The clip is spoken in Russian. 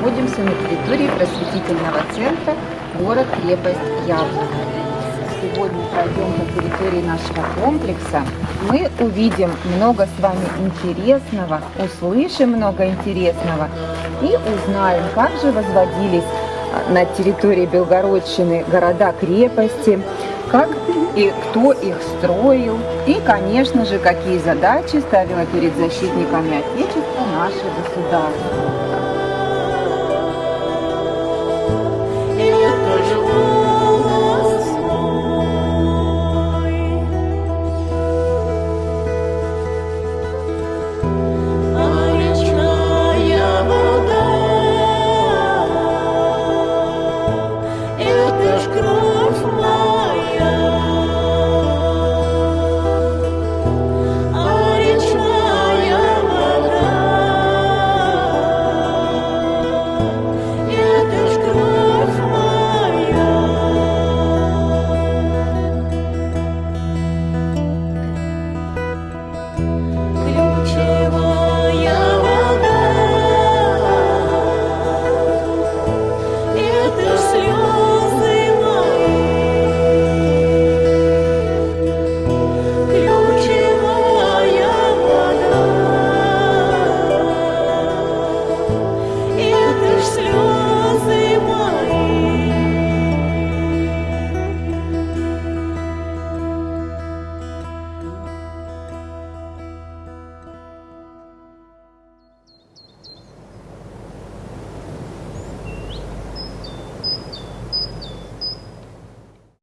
находимся на территории просветительного центра город-крепость Яблоко. Сегодня пройдем по территории нашего комплекса. Мы увидим много с вами интересного, услышим много интересного и узнаем, как же возводились а, на территории Белгородчины города-крепости, как и кто их строил, и, конечно же, какие задачи ставило перед защитниками Отечества наше государство.